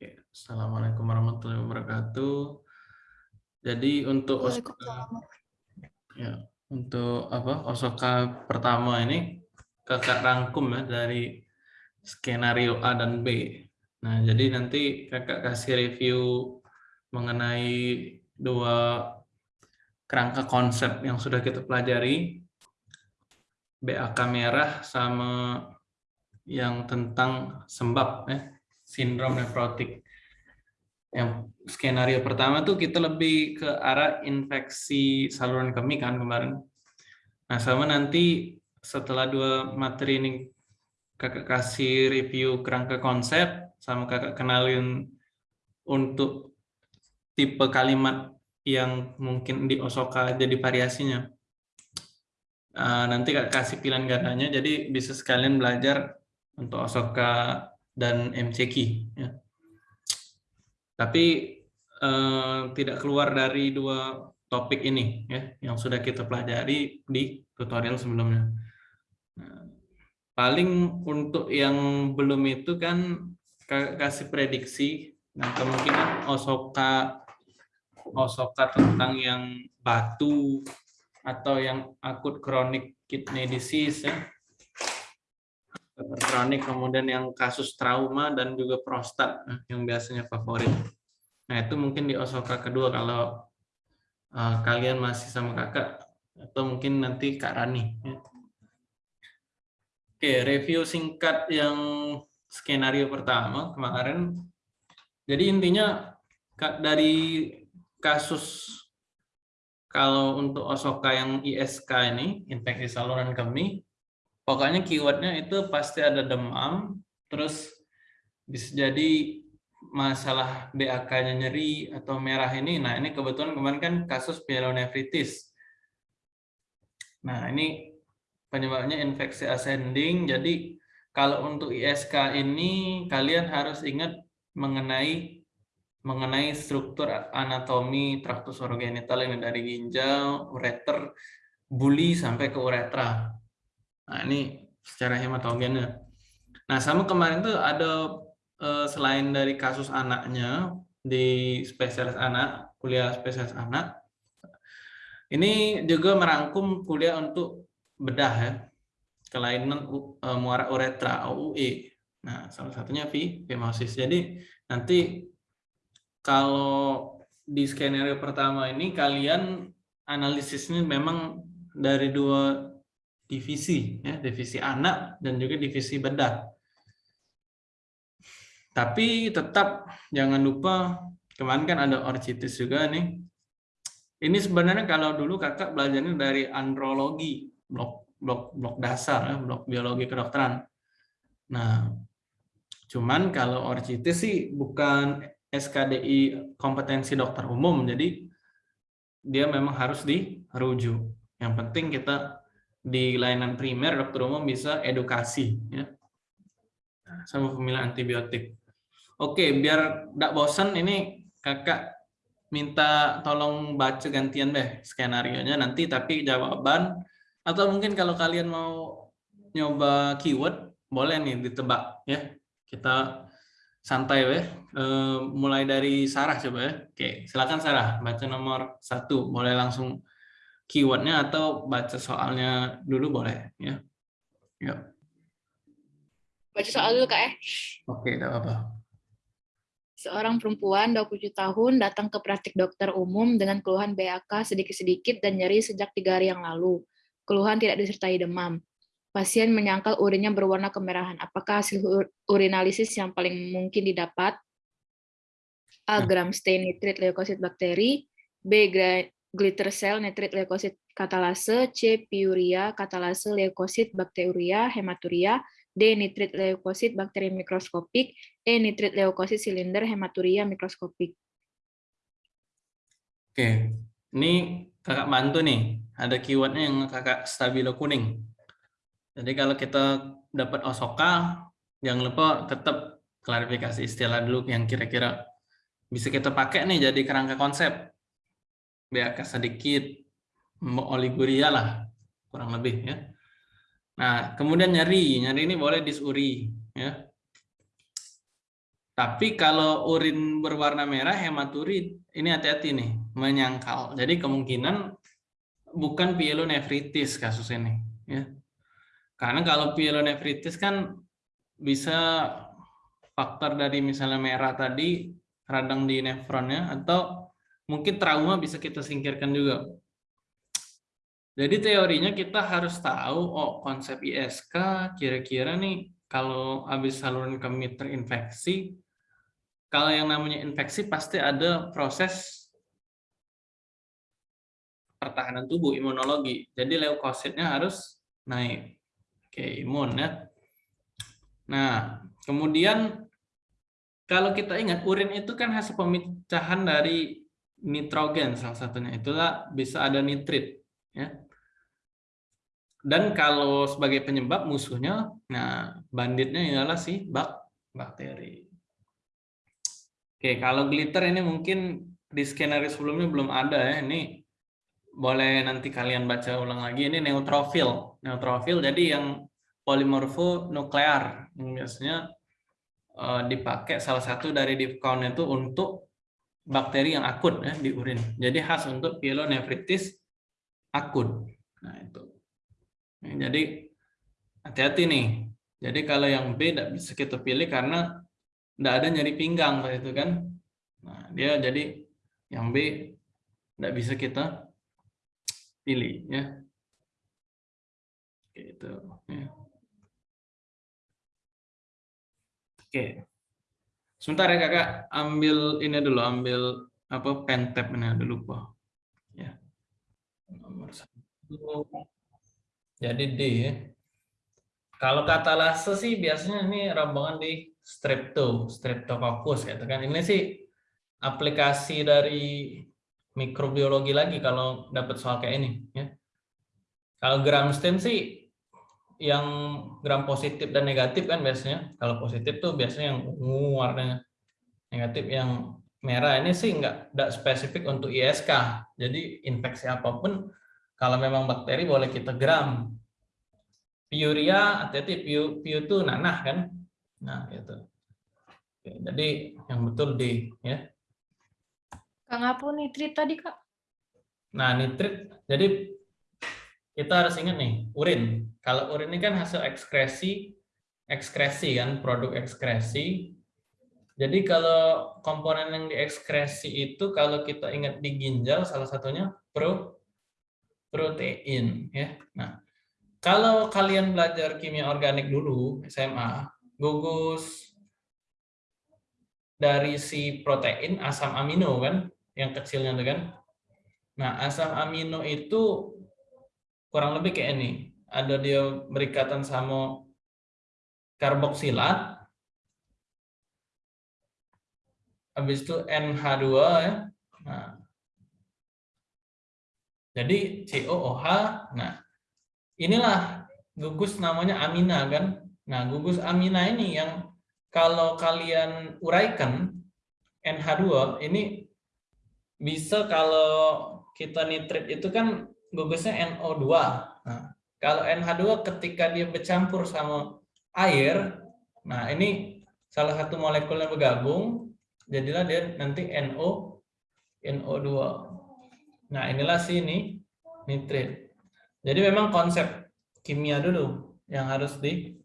Oke, Assalamualaikum warahmatullahi wabarakatuh. Jadi untuk Osoka, ya, untuk apa Osoka pertama ini kakak rangkum ya dari skenario A dan B. Nah, jadi nanti kakak kasih review mengenai dua kerangka konsep yang sudah kita pelajari, BAK merah sama yang tentang sembab ya sindrom nefrotik. Yang skenario pertama tuh kita lebih ke arah infeksi saluran kemih kan kemarin. Nah, sama nanti setelah dua materi ini kakak kasih review kerangka konsep sama kakak kenalin untuk tipe kalimat yang mungkin di Osoka jadi variasinya. Uh, nanti kakak kasih pilihan gandanya, jadi bisa sekalian belajar untuk Osoka dan MCQ. Ya. Tapi eh, tidak keluar dari dua topik ini ya yang sudah kita pelajari di tutorial sebelumnya. Nah, paling untuk yang belum itu kan kasih prediksi nah kemungkinan Osoka Osoka tentang yang batu atau yang akut kronik kidney disease ya kronik, kemudian yang kasus trauma dan juga prostat eh, yang biasanya favorit. Nah itu mungkin di Osoka kedua kalau uh, kalian masih sama kakak atau mungkin nanti Kak Rani. Ya. Oke, review singkat yang skenario pertama kemarin. Jadi intinya dari kasus kalau untuk Osoka yang ISK ini, infeksi saluran kemih, pokoknya keywordnya itu pasti ada demam, terus bisa jadi masalah BAK-nya nyeri atau merah ini. Nah, ini kebetulan kemarin kan kasus pyelonefritis. Nah, ini penyebabnya infeksi ascending. Jadi, kalau untuk ISK ini kalian harus ingat mengenai mengenai struktur anatomi traktus orogenital ini dari ginjal, ureter, buli sampai ke uretra. Nah, ini secara hematogennya. Nah, sama kemarin tuh ada eh, selain dari kasus anaknya di spesialis anak, kuliah spesialis anak, ini juga merangkum kuliah untuk bedah ya, kelainan uh, muara uretra (OUE). Nah, salah satunya fimosis. Jadi nanti kalau di skenario pertama ini kalian analisisnya memang dari dua divisi, ya, divisi anak dan juga divisi bedah. Tapi tetap jangan lupa kemarin kan ada orchitis juga nih. Ini sebenarnya kalau dulu kakak belajarnya dari andrologi, blok blok blok dasar, ya, blok biologi kedokteran. Nah, cuman kalau orchitis sih bukan SKDI kompetensi dokter umum, jadi dia memang harus dirujuk. Yang penting kita di layanan primer dokter umum bisa edukasi ya sama pemilihan antibiotik. Oke, biar tidak bosan ini kakak minta tolong baca gantian deh skenario-nya nanti tapi jawaban atau mungkin kalau kalian mau nyoba keyword boleh nih ditebak ya. Kita santai weh. E, mulai dari Sarah coba ya. Oke, silakan Sarah baca nomor satu. Boleh langsung keywordnya atau baca soalnya dulu boleh ya. Yuk. Baca soal dulu kak ya. Oke, tidak apa-apa. Seorang perempuan 27 tahun datang ke praktik dokter umum dengan keluhan BAK sedikit-sedikit dan nyeri sejak tiga hari yang lalu. Keluhan tidak disertai demam. Pasien menyangkal urinnya berwarna kemerahan. Apakah hasil urinalisis yang paling mungkin didapat? A. Nah. Gram stain nitrit leukosit bakteri. B glitter cell nitrit leukosit katalase, C piuria katalase leukosit bakteria hematuria, D nitrit leukosit bakteri mikroskopik, E nitrit leukosit silinder hematuria mikroskopik. Oke, ini kakak bantu nih, ada keywordnya yang kakak stabilo kuning. Jadi kalau kita dapat osoka, jangan lupa tetap klarifikasi istilah dulu yang kira-kira bisa kita pakai nih jadi kerangka konsep. BAK sedikit, oliguria lah, kurang lebih ya. Nah, kemudian nyeri, nyeri ini boleh disuri ya. Tapi kalau urin berwarna merah hematurid, ini hati-hati nih, menyangkal. Jadi kemungkinan bukan pielonefritis kasus ini, ya. Karena kalau pielonefritis kan bisa faktor dari misalnya merah tadi radang di nefronnya atau mungkin trauma bisa kita singkirkan juga. Jadi teorinya kita harus tahu oh konsep ISK kira-kira nih kalau habis saluran kemih terinfeksi kalau yang namanya infeksi pasti ada proses pertahanan tubuh, imunologi. Jadi leukositnya harus naik. Oke, imun ya. Nah, kemudian kalau kita ingat urin itu kan hasil pemecahan dari nitrogen salah satunya. Itulah bisa ada nitrit ya. Dan kalau sebagai penyebab musuhnya, nah banditnya ialah si bak bakteri. Oke, kalau glitter ini mungkin di skenario sebelumnya belum ada ya. Ini boleh nanti kalian baca ulang lagi. Ini neutrofil. Neutrofil jadi yang polimorfo nuklear. Yang biasanya uh, dipakai salah satu dari div count itu untuk bakteri yang akut ya di urin. Jadi khas untuk pielonefritis akut. Nah, itu. Jadi hati-hati nih. Jadi kalau yang B tidak bisa kita pilih karena tidak ada nyari pinggang itu kan nah dia jadi yang B tidak bisa kita pilih ya gitu ya oke sebentar ya kakak ambil ini dulu ambil apa pen tab ini ada lupa. Ya. Nomor satu. Jadi D ya. Kalau kata lase sih biasanya ini rombongan di strepto, streptococcus gitu kan. Ini sih aplikasi dari mikrobiologi lagi kalau dapat soal kayak ini ya. Kalau gram stem sih yang gram positif dan negatif kan biasanya. Kalau positif tuh biasanya yang ungu warnanya. Negatif yang merah ini sih enggak enggak spesifik untuk ISK. Jadi infeksi apa pun kalau memang bakteri boleh kita gram. Piuria, hati-hati, piu, piu itu nanah kan, Nah, gitu. Oke, jadi yang betul D ya. Kang apa nitrit tadi, Kak? Nah, nitrit jadi kita harus ingat nih, urin. Kalau urin ini kan hasil ekskresi ekskresi kan, produk ekskresi. Jadi kalau komponen yang diekskresi itu kalau kita ingat di ginjal salah satunya pro protein ya. Nah, kalau kalian belajar kimia organik dulu SMA, gugus dari si protein asam amino kan yang kecilnya tuh kan nah asam amino itu kurang lebih kayak ini. Ada dia berikatan sama karboksilat. Habis itu NH2 ya. Nah. Jadi COOH nah. Inilah gugus namanya amina kan? Nah, gugus amina ini yang kalau kalian uraikan NH2 ini bisa kalau kita nitrit itu kan gugusnya NO2. Nah, kalau NH2 ketika dia bercampur sama air, nah ini salah satu molekulnya bergabung, jadilah dia nanti NO NO2. Nah, inilah sini nitrit. Jadi memang konsep kimia dulu yang harus di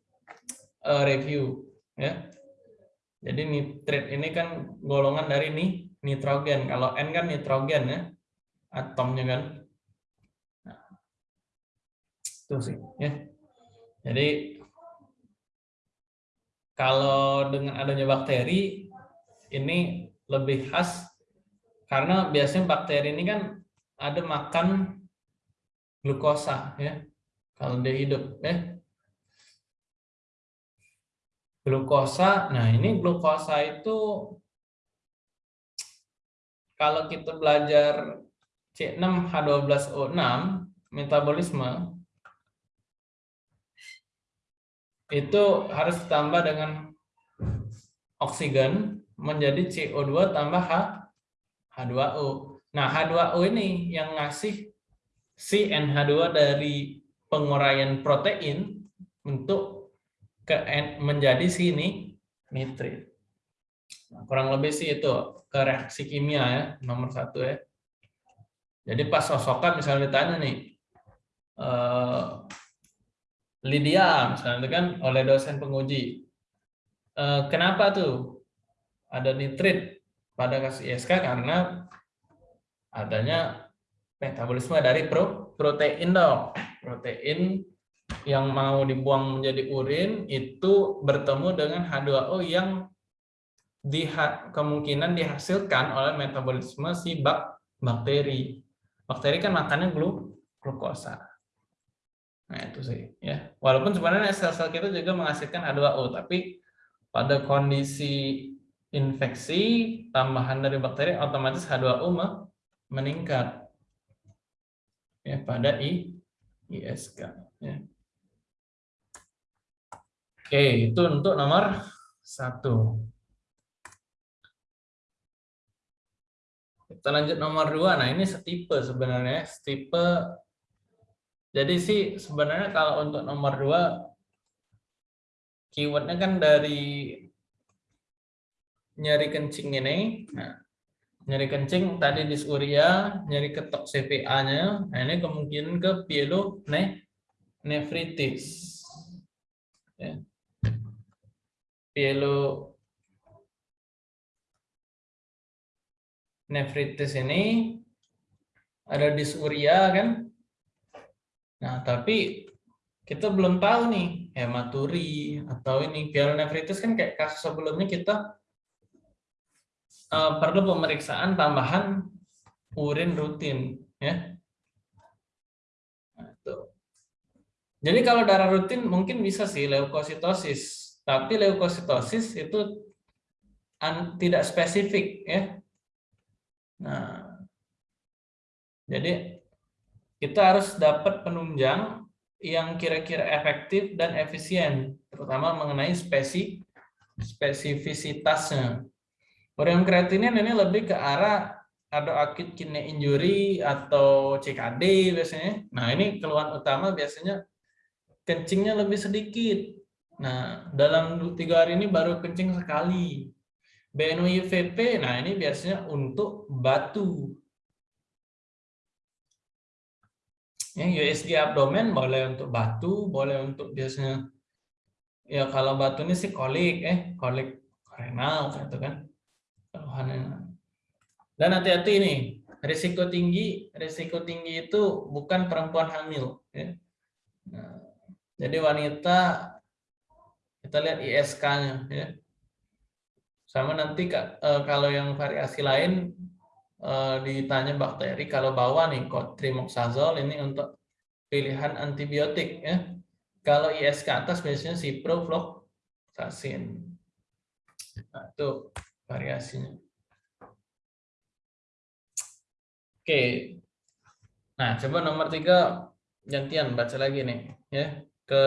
uh, review ya. Jadi nitrit ini kan golongan dari nih nitrogen. Kalau N kan nitrogen ya, atomnya kan. Itu sih ya. Jadi kalau dengan adanya bakteri ini lebih khas karena biasanya bakteri ini kan ada makan glukosa ya kalau dia hidup ya glukosa. Nah, ini glukosa itu kalau kita belajar C6H12O6 metabolisme itu harus ditambah dengan oksigen menjadi CO2 tambah H H2O. Nah, H2O ini yang ngasih si NH2 dari penguraian protein untuk ke menjadi sini nitrit. Nah, kurang lebih sih itu ke reaksi kimia ya, nomor satu ya. Jadi pas sosokan misalnya ditanya nih, uh, Lydia misalnya itu kan oleh dosen penguji, uh, kenapa tuh ada nitrit pada kasus ISK karena adanya metabolisme dari pro, protein dong, protein yang mau dibuang menjadi urin itu bertemu dengan H2O yang diha kemungkinan dihasilkan oleh metabolisme si bak bakteri. Bakteri kan makannya glu glukosa. Nah, itu sih ya. Walaupun sebenarnya sel-sel kita juga menghasilkan H2O, tapi pada kondisi infeksi tambahan dari bakteri otomatis H2O meningkat ya pada I, ISK ya. Oke, itu untuk nomor satu. Kita lanjut nomor dua. Nah, ini setipe sebenarnya. Setipe. Jadi sih sebenarnya kalau untuk nomor dua, keywordnya kan dari nyari kencing ini. Nah, nyari kencing tadi disuria, nyari ketok CPA-nya. Nah, ini kemungkinan ke pielonefritis. Ya. Pielo nefritis ini ada disuria kan. Nah, tapi kita belum tahu nih hematuri atau ini pielonefritis kan kayak kasus sebelumnya kita uh, perlu pemeriksaan tambahan urin rutin ya. Nah, Jadi kalau darah rutin mungkin bisa sih leukositosis, tapi leukositosis itu tidak spesifik ya. Nah, jadi kita harus dapat penunjang yang kira-kira efektif dan efisien, terutama mengenai spesi spesifisitasnya. Urium kreatinin ini lebih ke arah ada acute kidney injury atau CKD biasanya. Nah, ini keluhan utama biasanya kencingnya lebih sedikit. Nah, dalam tiga hari ini baru kencing sekali. BNUIVP, nah ini biasanya untuk batu. Ya, USG abdomen boleh untuk batu, boleh untuk biasanya ya kalau batu ini sih kolik, eh kolik renal gitu kan. Dan hati-hati ini, risiko tinggi, risiko tinggi itu bukan perempuan hamil. Ya. Nah, jadi wanita kita lihat ISK-nya ya sama nanti eh, kalau yang variasi lain eh, ditanya bakteri, kalau bawah nih kok trimoxazole ini untuk pilihan antibiotik ya. Kalau IS ke atas biasanya ciprofloxacin. Nah, itu variasinya. Oke. Nah, coba nomor tiga gantian baca lagi nih ya ke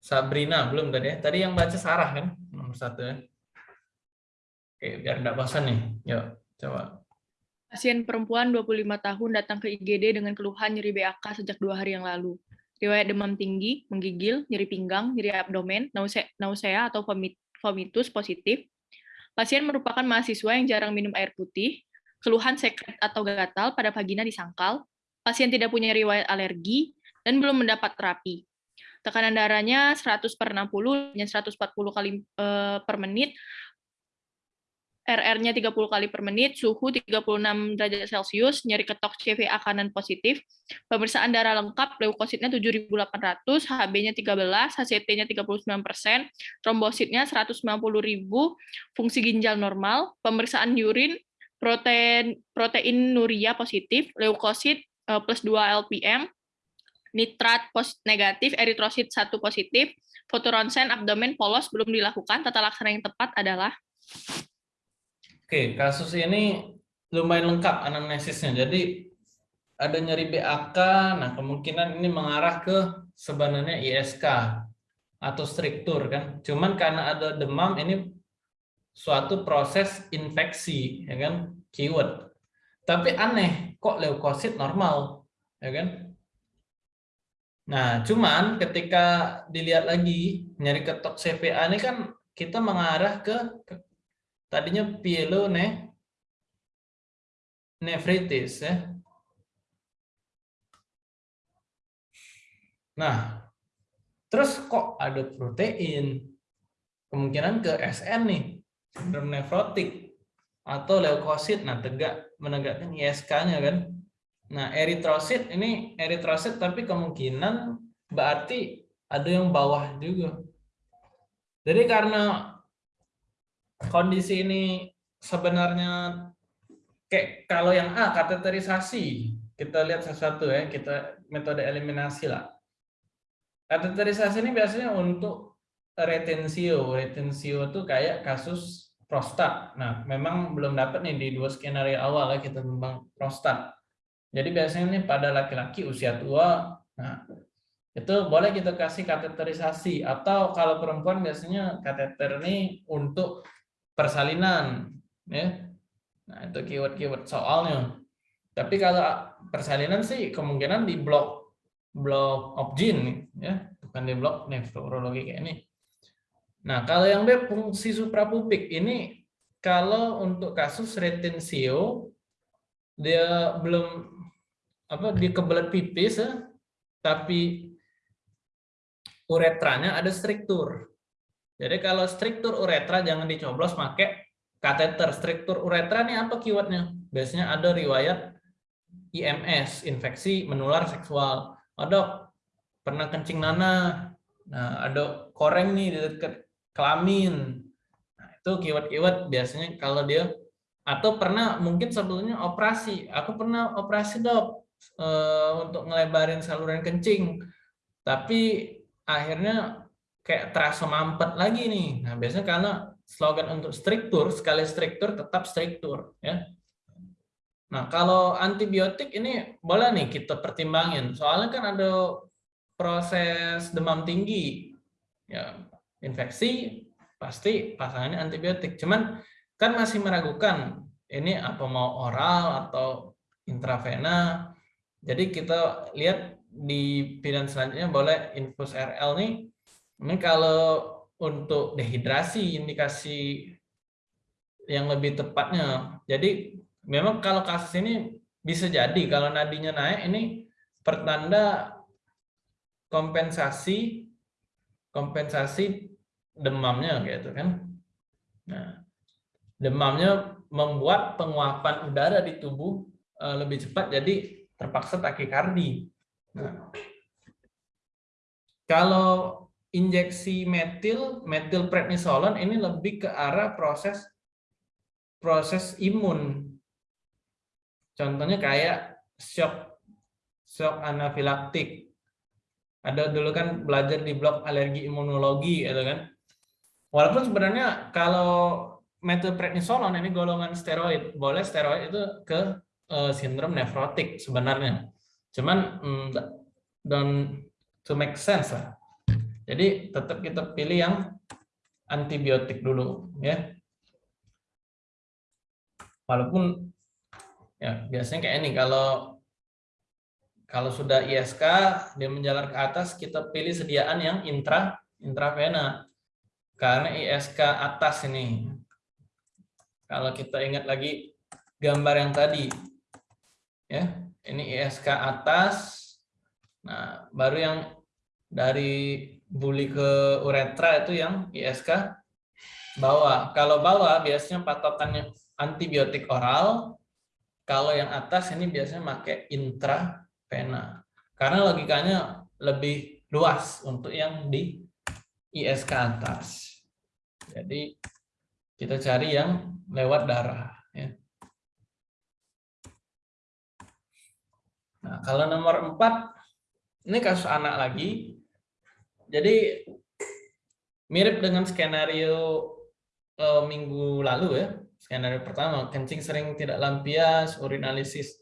Sabrina belum tadi ya. Tadi yang baca Sarah kan? nomor satu ya. Oke, biar tidak bosan nih. Yuk, coba. Pasien perempuan 25 tahun datang ke IGD dengan keluhan nyeri BAK sejak dua hari yang lalu. Riwayat demam tinggi, menggigil, nyeri pinggang, nyeri abdomen, nausea, atau vomitus positif. Pasien merupakan mahasiswa yang jarang minum air putih, keluhan sekret atau gatal pada vagina disangkal, pasien tidak punya riwayat alergi, dan belum mendapat terapi tekanan darahnya 100 per 60, 140 kali uh, per menit, RR-nya 30 kali per menit, suhu 36 derajat Celcius, nyeri ketok CVA kanan positif, pemeriksaan darah lengkap, leukositnya 7.800, HB-nya 13, HCT-nya 39%, trombositnya 190.000, fungsi ginjal normal, pemeriksaan urin, protein protein nuria positif, leukosit eh, plus 2 LPM, nitrat negatif, eritrosit 1 positif, foto ronsen abdomen polos belum dilakukan, tata laksana yang tepat adalah? Oke, kasus ini lumayan lengkap anamnesisnya. Jadi ada nyeri BAK, nah kemungkinan ini mengarah ke sebenarnya ISK atau struktur kan. Cuman karena ada demam ini suatu proses infeksi ya kan, keyword. Tapi aneh, kok leukosit normal, ya kan? Nah, cuman ketika dilihat lagi nyari ketok CPA ini kan kita mengarah ke, tadinya nefritis ya. Nah, terus kok ada protein? Kemungkinan ke SN nih, sindrom nefrotik atau leukosit. Nah, tegak menegakkan ISK-nya kan. Nah, eritrosit ini eritrosit tapi kemungkinan berarti ada yang bawah juga. Jadi karena kondisi ini sebenarnya kayak kalau yang A kateterisasi, kita lihat sesuatu ya, kita metode eliminasi lah. Kateterisasi ini biasanya untuk retensio. Retensio itu kayak kasus prostat. Nah, memang belum dapat nih di dua skenario awal ya kita tentang prostat. Jadi biasanya nih pada laki-laki usia tua, nah itu boleh kita kasih kateterisasi atau kalau perempuan biasanya kateter ini untuk persalinan ya. Nah itu keyword-keyword soalnya. Tapi kalau persalinan sih kemungkinan di blok blok objin ya. Bukan di blok nefrologi kayak ini. Nah kalau yang B fungsi suprapubik ini kalau untuk kasus retensio dia belum apa di kebelet pipis ya, tapi uretranya ada struktur. Jadi kalau struktur uretra jangan dicoblos pakai kateter. Struktur uretra ini apa keywordnya? Biasanya ada riwayat IMS, infeksi menular seksual. Ada pernah kencing nanah. Nah, ada koreng nih di dekat kelamin. Nah, itu keyword-keyword biasanya kalau dia atau pernah mungkin sebelumnya operasi. Aku pernah operasi dok eh, untuk ngelebarin saluran kencing. Tapi akhirnya kayak terasa mampet lagi nih. Nah, biasanya karena slogan untuk struktur, sekali struktur tetap struktur. ya. Nah, kalau antibiotik ini boleh nih kita pertimbangin. Soalnya kan ada proses demam tinggi. ya Infeksi, pasti pasangannya antibiotik. Cuman kan masih meragukan ini apa mau oral atau intravena. Jadi kita lihat di pilihan selanjutnya boleh infus RL nih. Ini kalau untuk dehidrasi indikasi yang lebih tepatnya. Jadi memang kalau kasus ini bisa jadi kalau nadinya naik ini pertanda kompensasi kompensasi demamnya gitu kan. Nah, demamnya membuat penguapan udara di tubuh eh, lebih cepat jadi terpaksa takikardi. Nah, kalau injeksi metil, metil prednisolon ini lebih ke arah proses proses imun. Contohnya kayak shock shock anafilaktik. Ada dulu kan belajar di blok alergi imunologi gitu kan. Walaupun sebenarnya kalau metil prednisolon ini golongan steroid, boleh steroid itu ke uh, sindrom nefrotik sebenarnya. Cuman mm, dan to make sense lah. Jadi tetap kita pilih yang antibiotik dulu ya. Walaupun ya biasanya kayak ini kalau kalau sudah ISK dia menjalar ke atas kita pilih sediaan yang intra intravena karena ISK atas ini. Kalau kita ingat lagi gambar yang tadi ya ini ISK atas. Nah, baru yang dari buli ke uretra itu yang ISK bawah. Kalau bawah biasanya patokannya antibiotik oral. Kalau yang atas ini biasanya pakai intravena. Karena logikanya lebih luas untuk yang di ISK atas. Jadi kita cari yang lewat darah. Ya. Nah, kalau nomor empat, ini kasus anak lagi. Jadi mirip dengan skenario uh, minggu lalu ya. Skenario pertama, kencing sering tidak lampias, urinalisis.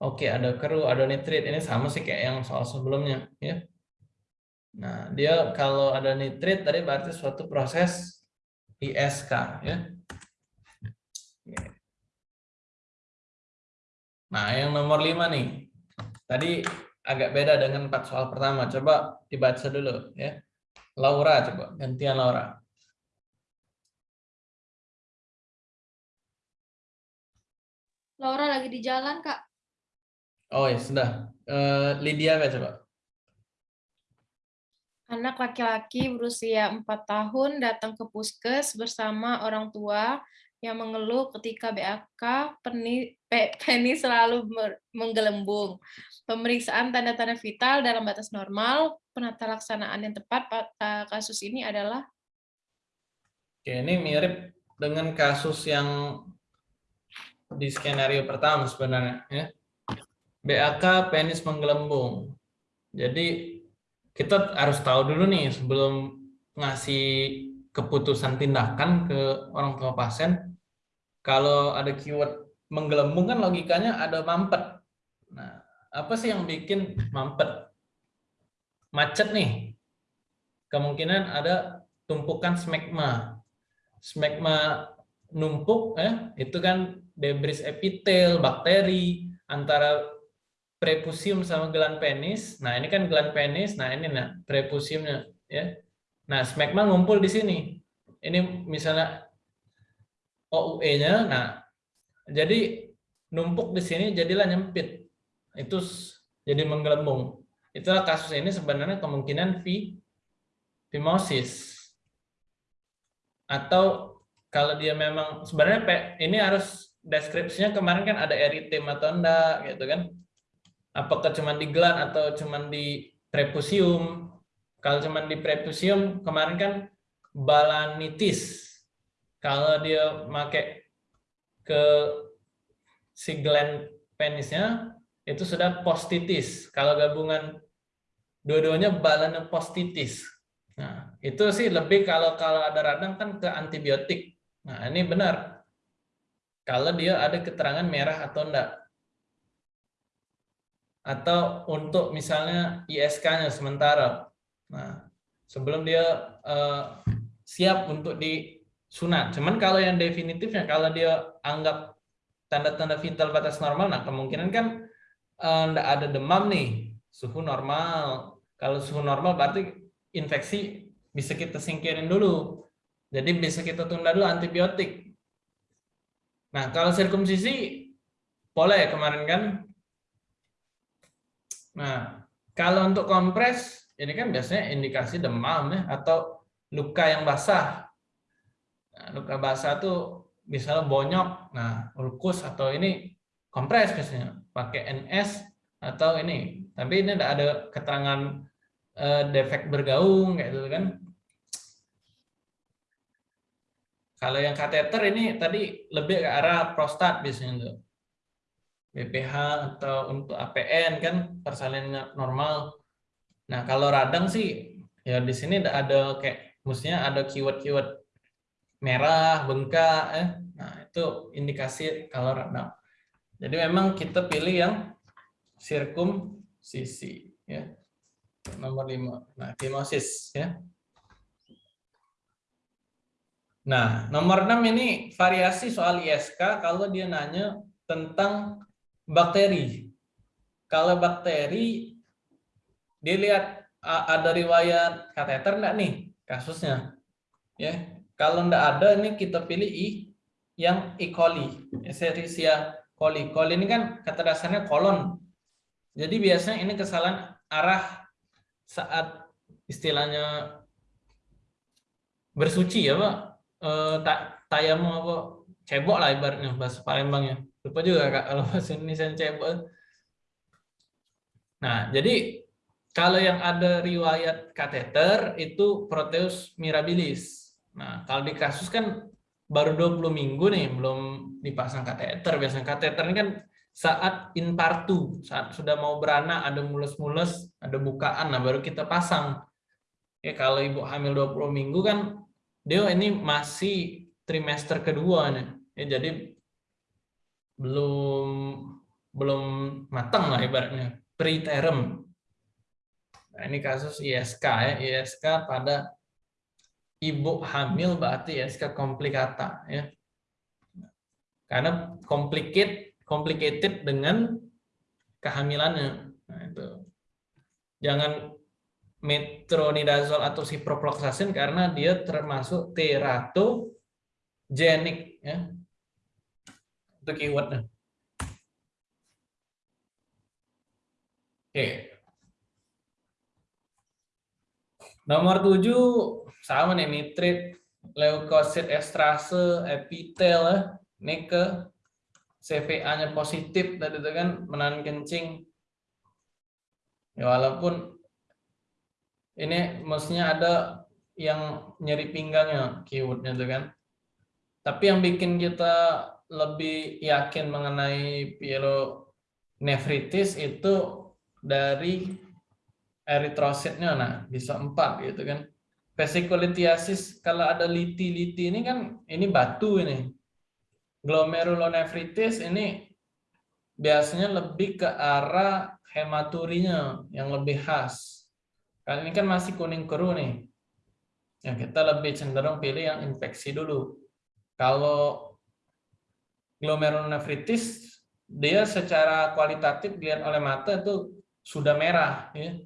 Oke, ada keruh, ada nitrit. Ini sama sih kayak yang soal sebelumnya. ya. Nah, dia kalau ada nitrit tadi berarti suatu proses ISK. ya. Nah, yang nomor lima nih. Tadi agak beda dengan empat soal pertama. Coba dibaca dulu ya. Laura coba, gantian Laura. Laura lagi di jalan, Kak. Oh ya, sudah. Uh, Lydia coba. Anak laki-laki berusia 4 tahun datang ke puskes bersama orang tua yang mengeluh ketika BAK penis, penis selalu menggelembung. Pemeriksaan tanda-tanda vital dalam batas normal, penata laksanaan yang tepat pada kasus ini adalah? Oke, ini mirip dengan kasus yang di skenario pertama sebenarnya. Ya. BAK penis menggelembung. Jadi kita harus tahu dulu nih sebelum ngasih keputusan tindakan ke orang tua pasien, kalau ada keyword menggelembung kan logikanya ada mampet. Nah, apa sih yang bikin mampet? Macet nih. Kemungkinan ada tumpukan smegma. Smegma numpuk, eh, itu kan debris epitel, bakteri, antara prepusium sama gelan penis. Nah, ini kan gelan penis. Nah, ini nah prepusiumnya ya. Nah, smegma ngumpul di sini. Ini misalnya OUE-nya. Nah, jadi numpuk di sini jadilah nyempit. Itu jadi menggelembung. Itulah kasus ini sebenarnya kemungkinan fimosis. Atau kalau dia memang sebenarnya ini harus deskripsinya kemarin kan ada eritem atau enggak gitu kan apakah cuma di gland atau cuma di prepusium. Kalau cuma di prepusium, kemarin kan balanitis. Kalau dia pakai ke si gland penisnya, itu sudah postitis. Kalau gabungan dua-duanya balanopostitis. Nah, itu sih lebih kalau kalau ada radang kan ke antibiotik. Nah, ini benar. Kalau dia ada keterangan merah atau enggak atau untuk misalnya ISK-nya sementara. Nah, sebelum dia uh, siap untuk disunat. Cuman kalau yang definitifnya, kalau dia anggap tanda-tanda vital batas normal, nah kemungkinan kan enggak uh, ada demam nih, suhu normal. Kalau suhu normal berarti infeksi bisa kita singkirin dulu. Jadi bisa kita tunda dulu antibiotik. Nah, kalau sirkumsisi boleh kemarin kan Nah, kalau untuk kompres, ini kan biasanya indikasi demam ya, atau luka yang basah. Nah, luka basah tuh misalnya bonyok, nah ulkus atau ini kompres biasanya, pakai NS atau ini. Tapi ini ada keterangan eh, defek bergaung kayak gitu kan. Kalau yang kateter ini tadi lebih ke arah prostat biasanya tuh. BPH atau untuk APN kan persalinannya normal. Nah kalau radang sih ya di sini ada kayak mestinya ada keyword-keyword merah, bengkak, eh. nah itu indikasi kalau radang. Jadi memang kita pilih yang sirkumsisi ya. Nomor 5. Nah, fimosis ya. Nah, nomor 6 ini variasi soal ISK kalau dia nanya tentang bakteri. Kalau bakteri, dilihat ada riwayat kateter enggak nih kasusnya. Ya, kalau enggak ada ini kita pilih I yang E. coli, Escherichia coli. Coli ini kan kata dasarnya kolon. Jadi biasanya ini kesalahan arah saat istilahnya bersuci ya Pak. E, tayamu apa cebok lah ibaratnya bahasa Palembangnya lupa juga kak kalau bahasa Indonesia cebol nah jadi kalau yang ada riwayat kateter itu proteus mirabilis. Nah kalau di kasus kan baru 20 minggu nih belum dipasang kateter. Biasanya kateter ini kan saat inpartu saat sudah mau beranak ada mulus-mulus ada bukaan nah baru kita pasang. Ya kalau ibu hamil 20 minggu kan dia ini masih trimester kedua nih. Ya jadi belum belum matang lah ibaratnya. Preterm. Nah, ini kasus ISK ya, ISK pada ibu hamil berarti ISK komplikata ya. Karena complicated, complicated dengan kehamilannya. Nah, itu. Jangan metronidazol atau ciprofloxacin karena dia termasuk teratogenik ya. Itu keywordnya. Oke. Okay. Nomor 7 sama nih nitrit, leukosit estrase, epitel ya. Ini ke CVA-nya positif tadi itu kan menahan kencing. Ya walaupun ini maksudnya ada yang nyeri pinggangnya keywordnya itu kan. Tapi yang bikin kita lebih yakin mengenai pielonefritis itu dari eritrositnya nah bisa empat gitu kan. Vesikulitiasis kalau ada liti-liti ini kan ini batu ini. Glomerulonefritis ini biasanya lebih ke arah hematurinya yang lebih khas. Kali ini kan masih kuning keruh nih. Ya kita lebih cenderung pilih yang infeksi dulu. Kalau glomerulonefritis dia secara kualitatif dilihat oleh mata itu sudah merah ya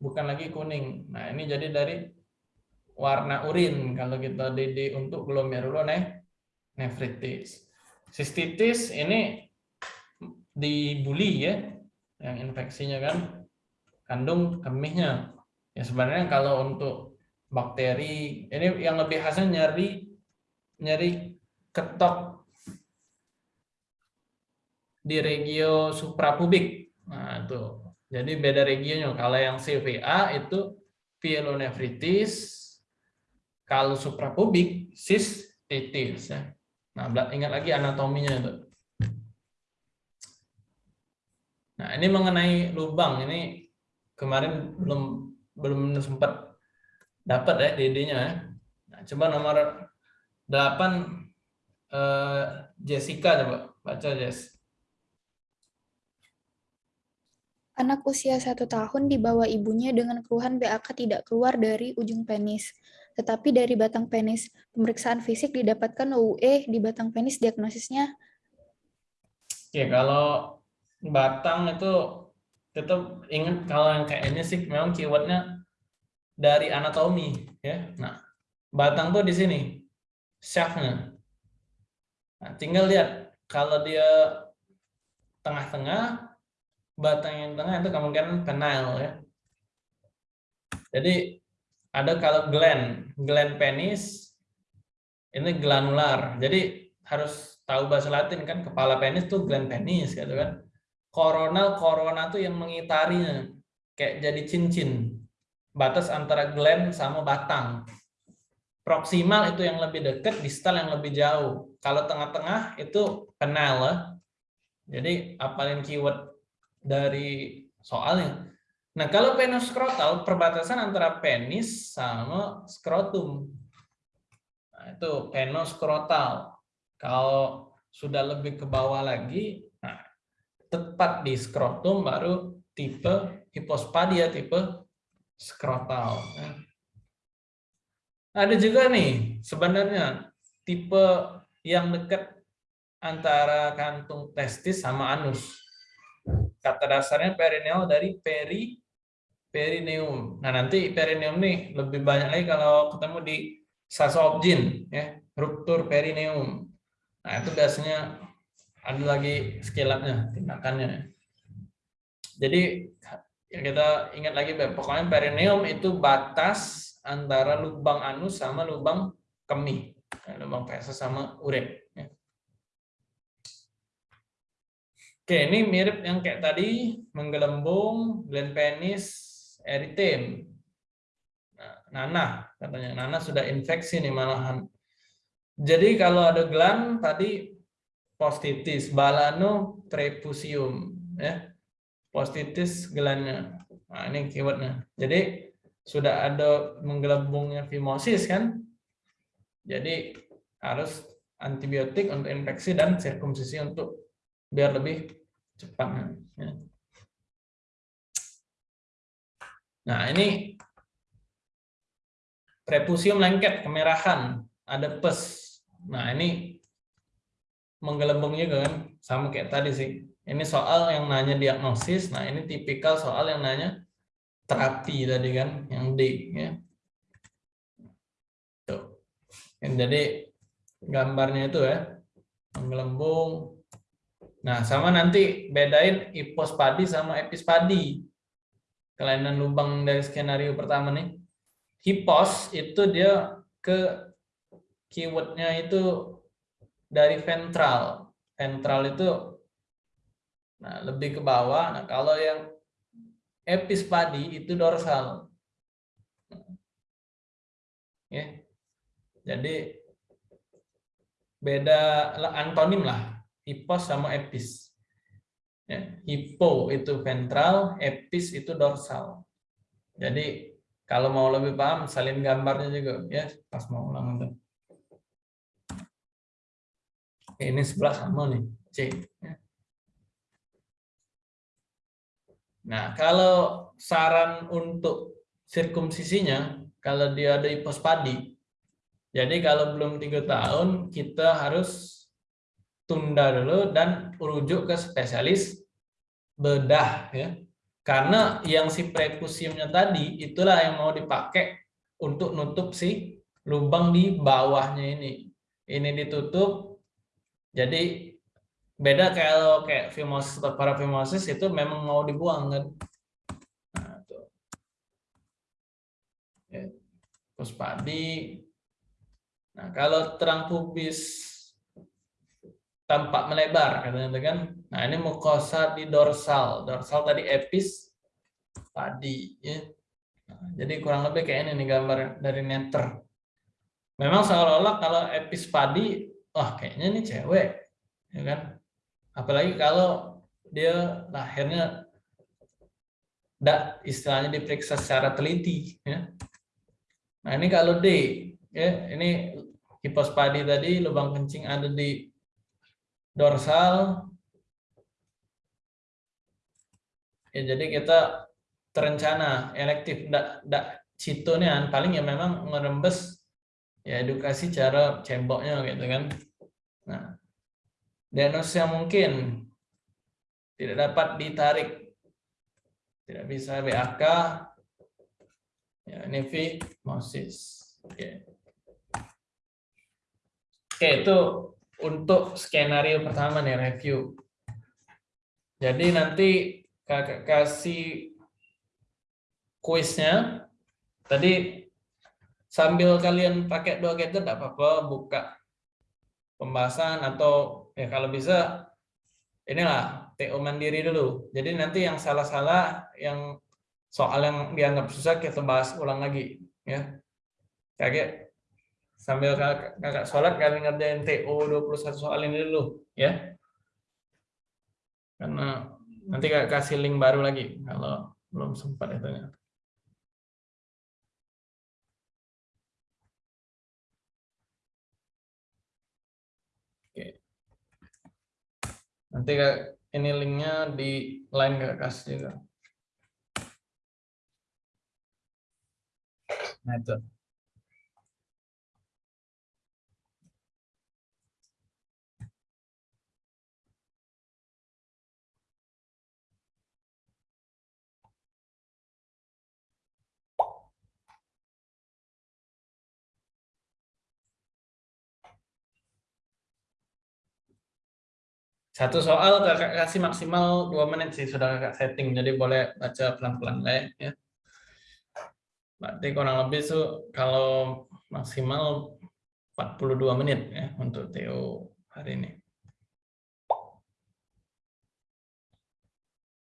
bukan lagi kuning nah ini jadi dari warna urin kalau kita DD untuk glomerulonefritis sistitis ini dibuli ya yang infeksinya kan kandung kemihnya ya sebenarnya kalau untuk bakteri ini yang lebih khasnya nyeri nyeri ketok di regio suprapubik. Nah, itu. Jadi beda regionya. Kalau yang CVA itu pielonefritis, kalau suprapubik sistitis ya. Nah, ingat lagi anatominya itu. Nah, ini mengenai lubang ini kemarin belum belum sempat dapat ya DD-nya ya. Nah, coba nomor 8 eh, Jessica coba baca Jess. Anak usia satu tahun dibawa ibunya dengan keluhan BAK tidak keluar dari ujung penis. Tetapi dari batang penis, pemeriksaan fisik didapatkan OUE di batang penis diagnosisnya. Ya, kalau batang itu tetap ingat kalau yang kayak ini sih memang keywordnya dari anatomi ya. Nah, batang tuh di sini shaftnya. Nah, tinggal lihat kalau dia tengah-tengah batang yang tengah itu kemungkinan penile ya. Jadi ada kalau gland, gland penis ini glanular. Jadi harus tahu bahasa Latin kan kepala penis tuh gland penis gitu kan. Coronal corona tuh yang mengitarinya kayak jadi cincin. Batas antara gland sama batang. Proksimal itu yang lebih dekat, distal yang lebih jauh. Kalau tengah-tengah itu penile. Jadi apalin keyword dari soalnya. Nah, kalau penoskrotal perbatasan antara penis sama skrotum. Nah, itu penoskrotal. Kalau sudah lebih ke bawah lagi, nah, tepat di skrotum baru tipe hipospadia tipe skrotal. Nah, ada juga nih sebenarnya tipe yang dekat antara kantung testis sama anus kata dasarnya perineal dari peri perineum. Nah, nanti perineum nih lebih banyak lagi kalau ketemu di sasobjin ya, ruptur perineum. Nah, itu biasanya ada lagi skilatnya, tindakannya. Jadi ya kita ingat lagi pokoknya perineum itu batas antara lubang anus sama lubang kemih, lubang feses sama uret. Ya. Oke, ini mirip yang kayak tadi, menggelembung, gland penis, eritem. Nah, nanah, katanya. Nanah sudah infeksi nih malahan. Jadi kalau ada gland tadi postitis, balano prepusium. ya Postitis glandnya. Nah, ini keywordnya. Jadi sudah ada menggelembungnya fimosis kan? Jadi harus antibiotik untuk infeksi dan sirkumsisi untuk biar lebih cepat. Ya. Nah ini prepusium lengket kemerahan ada pes. Nah ini menggelembung juga kan sama kayak tadi sih. Ini soal yang nanya diagnosis. Nah ini tipikal soal yang nanya terapi tadi kan yang D ya. Tuh. Jadi gambarnya itu ya menggelembung Nah, sama nanti bedain hipospadi sama epispadi. Kelainan lubang dari skenario pertama nih. Hipos itu dia ke keywordnya itu dari ventral. Ventral itu nah, lebih ke bawah. Nah, kalau yang epispadi itu dorsal. Ya. Jadi beda antonim lah hipos sama epis. Ya, hipo itu ventral, epis itu dorsal. Jadi kalau mau lebih paham, salin gambarnya juga ya pas mau ulang itu. Ini sebelah sama nih, C. Ya. Nah, kalau saran untuk sirkumsisinya, kalau dia ada hipospadi, jadi kalau belum tiga tahun, kita harus tunda dulu dan rujuk ke spesialis bedah ya. Karena yang si prekusiumnya tadi itulah yang mau dipakai untuk nutup si lubang di bawahnya ini. Ini ditutup. Jadi beda kalau kayak fimosis atau parafimosis itu memang mau dibuang kan. Nah, tuh. Ya. Puspadi Nah, kalau terang pubis tampak melebar katanya kan. Nah, ini mukosa di dorsal. Dorsal tadi epis padi ya. Nah, jadi kurang lebih kayak ini nih gambar dari netter. Memang seolah-olah kalau epis padi, wah kayaknya ini cewek, ya kan? Apalagi kalau dia lahirnya tidak istilahnya diperiksa secara teliti ya. Nah, ini kalau D ya, ini hipospadi tadi lubang kencing ada di dorsal. Ya, jadi kita terencana elektif ndak ndak nih paling ya memang merembes ya edukasi cara cemboknya gitu kan. Nah, diagnosis yang mungkin tidak dapat ditarik tidak bisa BAK ya ini fimosis oke Oke, itu untuk skenario pertama nih review. Jadi nanti kakak kasih kuisnya. Tadi sambil kalian pakai dua gadget tidak apa-apa buka pembahasan atau ya kalau bisa inilah TO mandiri dulu. Jadi nanti yang salah-salah yang soal yang dianggap susah kita bahas ulang lagi ya. Kayak sambil kakak, kakak sholat kalian ngerjain TO 21 soal ini dulu ya karena nanti kakak kasih link baru lagi kalau belum sempat itu ya. Oke. Nanti kak, ini linknya di line kakak kasih juga. Nah itu. Satu soal kakak kasih maksimal dua menit sih sudah kakak setting, jadi boleh baca pelan-pelan ya. Berarti kurang lebih tuh kalau maksimal 42 menit ya untuk TO hari ini.